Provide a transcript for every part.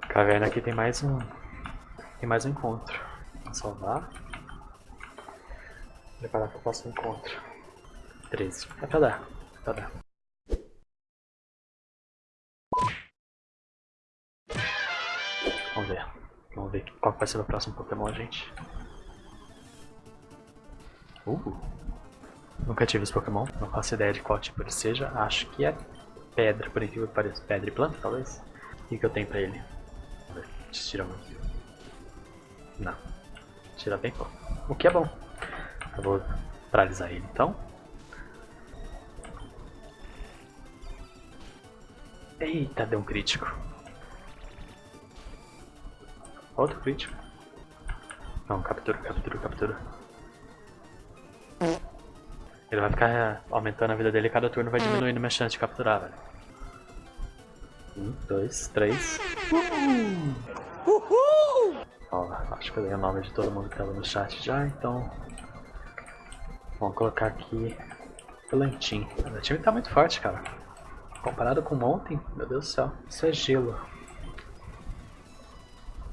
Caverna aqui tem mais um. Tem mais um encontro. Vou salvar. Preparar para o próximo encontro. 13. É pra dar. É pra dar. Vamos ver. Vamos ver qual vai ser o próximo Pokémon, gente. Uh! Nunca tive esse Pokémon, não faço ideia de qual tipo ele seja. Acho que é pedra, por incrível que pareça. Pedra e planta, talvez? O que, que eu tenho pra ele? Vamos ver. Tira muito. Não. Tira bem pouco. O que é bom. Eu vou paralisar ele então. Eita, deu um crítico. Outro crítico. Não, captura, captura, captura. Ele vai ficar aumentando a vida dele cada turno vai diminuindo minha chance de capturar, velho. Um, dois, três. Uhul! Ó, acho que eu dei o nome de todo mundo que tava no chat já, então... Vamos colocar aqui... Plantim. O time tá muito forte, cara. Comparado com ontem, meu Deus do céu. Isso é gelo.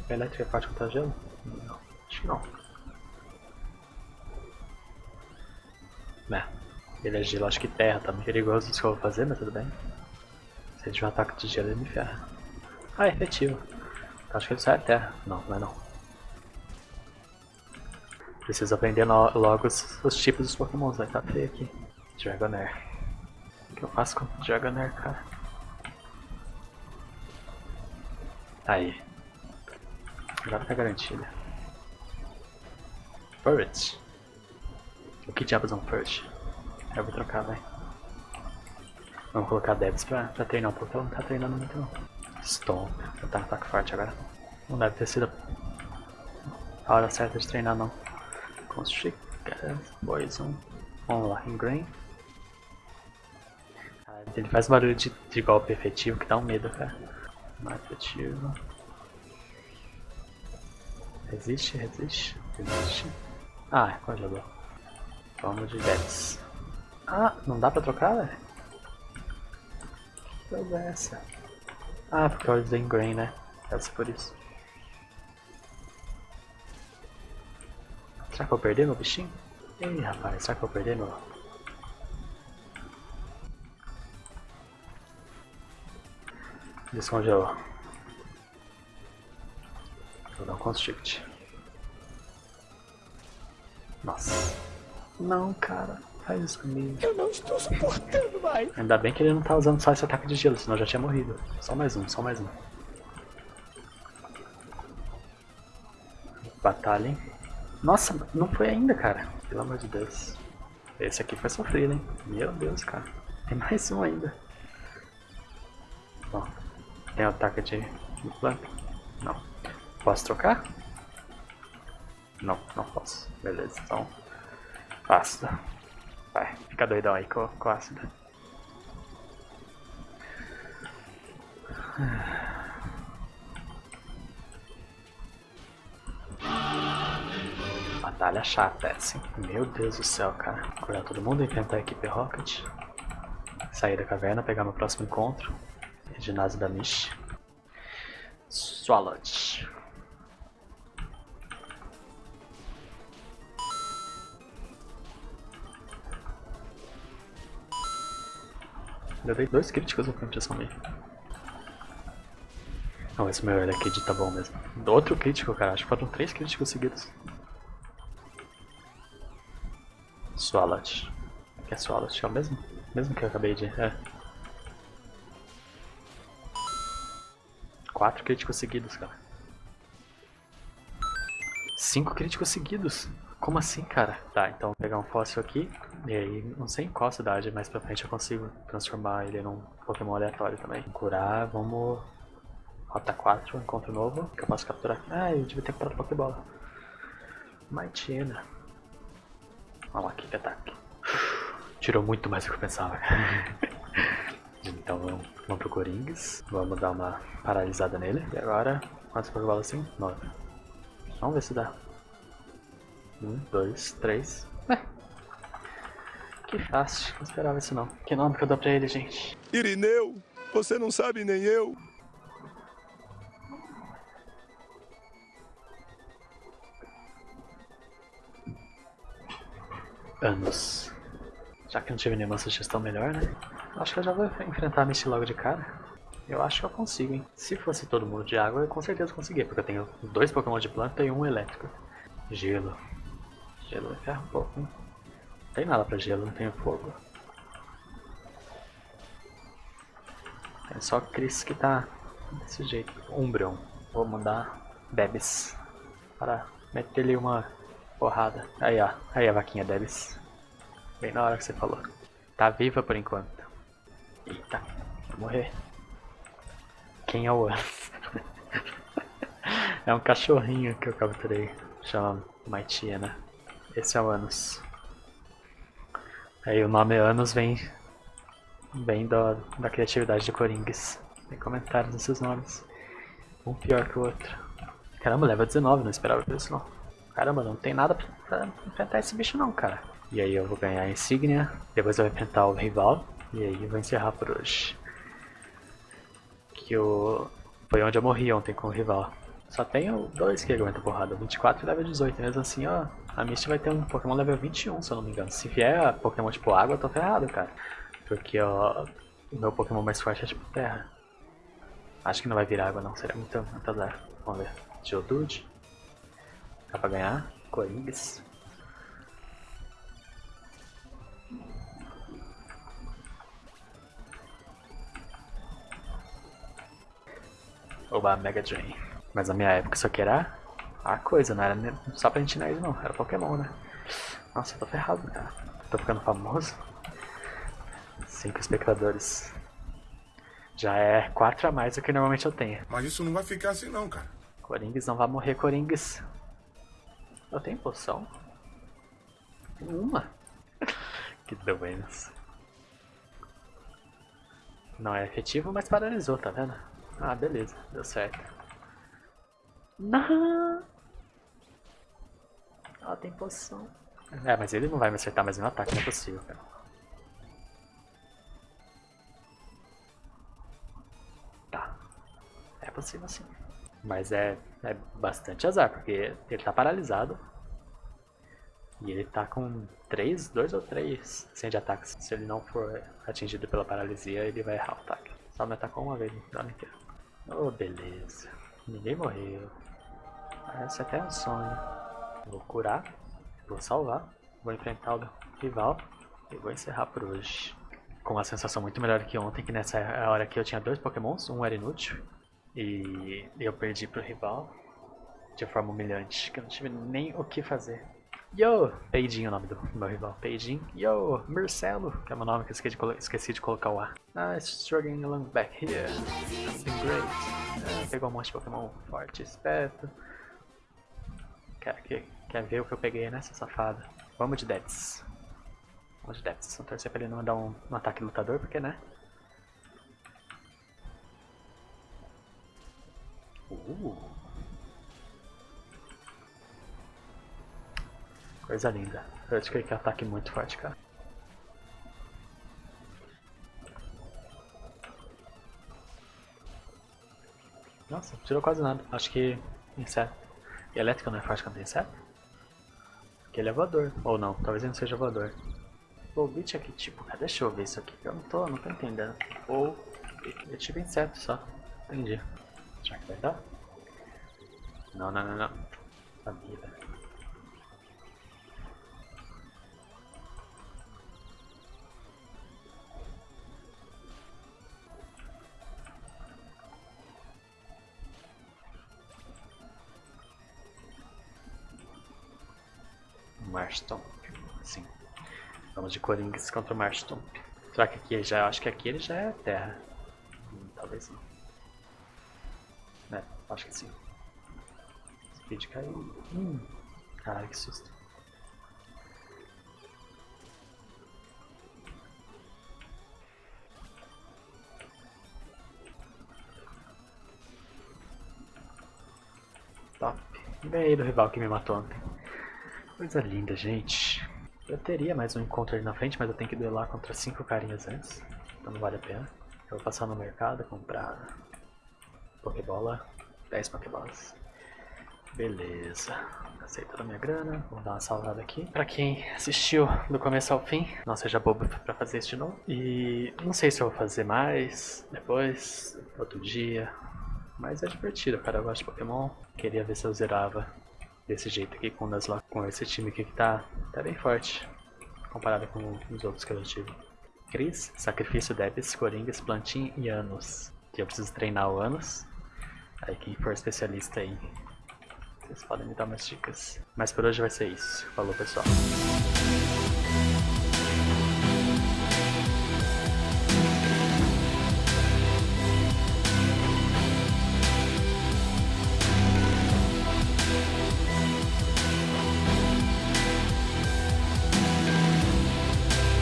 A elétrica é forte contra gelo? Não, acho que não. Né, ele é gelo, acho que terra tá perigoso isso que eu vou fazer, mas tudo bem. Se ele tiver um ataque de gelo, ele me ferra. Ah, é efetivo. Acho que ele sai a terra. Não, não é não. Preciso aprender logo os, os, tipos dos pokémons, vai tá feio aqui. Dragonair. O que eu faço com Dragonair, cara? Aí. Agora tá garantida. Furret. O que diabos é um Furret? Eu vou trocar, vai. Vamos colocar Debs pra, pra treinar um pouco, ela não tá treinando muito não. Stomp, eu tá no ataque forte agora. Não deve ter sido a hora certa de treinar não. Constrictor, Poison. Vamos lá, Ingrain. Ah, ele faz barulho de, de golpe efetivo que dá um medo, cara. Não efetivo. Resiste, resiste, resiste. Ah, congelou. Vamos de 10. Ah, não dá pra trocar, velho? Que coisa é essa? Ah, porque eu usei Grain, né? Deve ser por isso. Será que eu perder meu bichinho? Ih, rapaz, será que eu perder meu... Descongelou. Vou dar um constrict. Nossa. Não, cara. Faz isso comigo. Eu não estou suportando mais. Ainda bem que ele não tá usando só esse ataque de gelo, senão eu já tinha morrido. Só mais um, só mais um. Batalha, hein? Nossa, não foi ainda, cara. Pelo amor de Deus. Esse aqui foi sofrido, hein? Meu Deus, cara. Tem mais um ainda. Bom, tem ataque de planta? Não. Posso trocar? Não, não posso. Beleza, então. Ácido. Vai, fica doidão aí com, com ácido. Batalha chata essa, hein? Meu Deus do céu, cara. Curar todo mundo, enfrentar a equipe Rocket. Sair da caverna, pegar meu próximo encontro. Ginásio da Mish. Swallowed. Eu dei dois críticos no frente dessa meio. Não, esse meu aqui de tá bom mesmo. Outro crítico, cara. Acho que foram três críticos seguidos. Swalot. Que é Swalot? É o mesmo? Mesmo que eu acabei de... É. Quatro críticos seguidos, cara. Cinco críticos seguidos. Como assim, cara? Tá, então vou pegar um fóssil aqui. E aí, não sei em qual cidade, mais pra frente eu consigo transformar ele num Pokémon aleatório também. Curar, vamos... Rota 4, encontro novo, que eu posso capturar. Ah, eu devia ter comprado Pokébola. Maitina. Vamos lá, que ataque. Tirou muito mais do que eu pensava. então vamos, vamos pro Coringas. Vamos dar uma paralisada nele. E agora, quantas Pokébolas assim? 9. Vamos ver se dá. Um, dois, três. É. Que fácil, não esperava isso não. Que nome que eu dou pra ele, gente? Irineu, você não sabe nem eu. Anos. Já que não tive nenhuma sugestão melhor, né? Acho que eu já vou enfrentar a Misty logo de cara. Eu acho que eu consigo, hein? Se fosse todo mundo de água, eu com certeza conseguia, porque eu tenho dois Pokémon de planta e um elétrico. Gelo. Gelo é ferro um pouco, hein? Tem nada pra gelo, não tenho fogo. Tem só Chris que tá desse jeito. Umbreon. Vou mandar Debs para meter-lhe uma porrada. Aí, ó. Aí a vaquinha Debs. Bem na hora que você falou. Tá viva por enquanto. Eita, vai morrer. Quem é o Anos? é um cachorrinho que eu capturei. Chama Maitiena. Esse é o Anos. Aí o nome Anos vem Bem da, da criatividade de Coringues. Tem comentários nesses nomes. Um pior que o outro. Caramba, leva 19, não esperava por isso não. Caramba, não tem nada pra, pra enfrentar esse bicho não, cara. E aí eu vou ganhar a insígnia, depois eu vou enfrentar o rival, e aí eu vou encerrar por hoje. Que o... foi onde eu morri ontem com o rival. Só tenho dois que aguentam porrada, 24 e level 18, mesmo assim ó, a Misty vai ter um Pokémon level 21 se eu não me engano. Se vier Pokémon tipo água, eu tô ferrado, cara. Porque ó, o meu Pokémon mais forte é tipo terra. Acho que não vai virar água não, seria muito, muito azar. Vamos ver. Geodude. Dá pra ganhar. Coringas. Oba, Mega Drain. Mas na minha época isso aqui era a coisa, não era só pra gente isso não, era Pokémon, né? Nossa, eu tô ferrado, cara. Tô ficando famoso. 5 espectadores. Já é 4 a mais do que normalmente eu tenho. Mas isso não vai ficar assim não, cara. Coringues não vai morrer, Coringues. Eu tenho poção? Uma. que doença. Não é efetivo, mas paralisou, tá vendo? Ah, beleza. Deu certo. Não! Ela tem poção. É, mas ele não vai me acertar mais um ataque, não é possível, cara. É possível sim. Mas é, é bastante azar, porque ele tá paralisado. E ele tá com 3, 2 ou 3 sem de ataques. Se ele não for atingido pela paralisia, ele vai errar o ataque. Só me atacou uma vez no dano inteiro. Oh, beleza. Ninguém morreu. Parece até um sonho. Vou curar, vou salvar, vou enfrentar o rival e vou encerrar por hoje. Com uma sensação muito melhor que ontem, que nessa hora aqui eu tinha dois pokémons, um era inútil e eu perdi pro rival de forma humilhante, que eu não tive nem o que fazer. Yo! Peidinho é o nome do meu rival. Peidinho. Yo! Marcelo, que é o meu nome que esqueci de, esqueci de colocar o A. Ah, struggling along back here. Something great. Ah, pegou um monte de Pokémon forte, esperto. Quer, quer, quer ver o que eu peguei nessa safada? Vamos de Debs. Vamos de Debs. Vamos torcer pra ele não dar um, um ataque lutador, porque né? Uh. Coisa linda. Eu acho que ele quer ataque muito forte, cara. Nossa, tirou quase nada. Acho que inseto. Elétrica não é forte quando tem inseto? Porque ele é voador. Ou não, talvez ele não seja voador. O é que tipo, cara, deixa eu ver isso aqui. Eu não tô, não tô entendendo. Ou é tipo inseto só. Entendi. Será que vai dar? Não, não, não, não. Sabia, Marstomp. Sim. Vamos de Coringas contra o Marstomp. Será que aqui já. Acho que aqui ele já é terra. Hum, talvez não. É, acho que sim. Speed caiu. Hum. Caralho, que susto. Top. Ganhei do rival que me matou ontem. Coisa linda, gente. Eu teria mais um encontro ali na frente, mas eu tenho que duelar contra cinco carinhas antes. Então não vale a pena. Eu vou passar no mercado, comprar Pokébola, 10 Pokébolas. Beleza. Gastei toda a minha grana. Vou dar uma salvada aqui. Pra quem assistiu do começo ao fim, não seja bobo pra fazer isso de novo. E não sei se eu vou fazer mais depois, outro dia. Mas é divertido, cara. Eu gosto de Pokémon. Queria ver se eu zerava desse jeito aqui com o Nuzlocke. Com esse time aqui que tá, tá bem forte. Comparado com os outros que eu já tive. Cris, Sacrifício, Debs, Coringas, Plantin e Anos. Que eu preciso treinar o Anos. Aí quem for especialista aí, vocês podem me dar umas dicas. Mas por hoje vai ser isso. Falou pessoal.